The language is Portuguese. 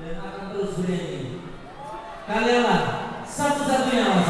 Leonardo Breno. Galera, salve os aviões.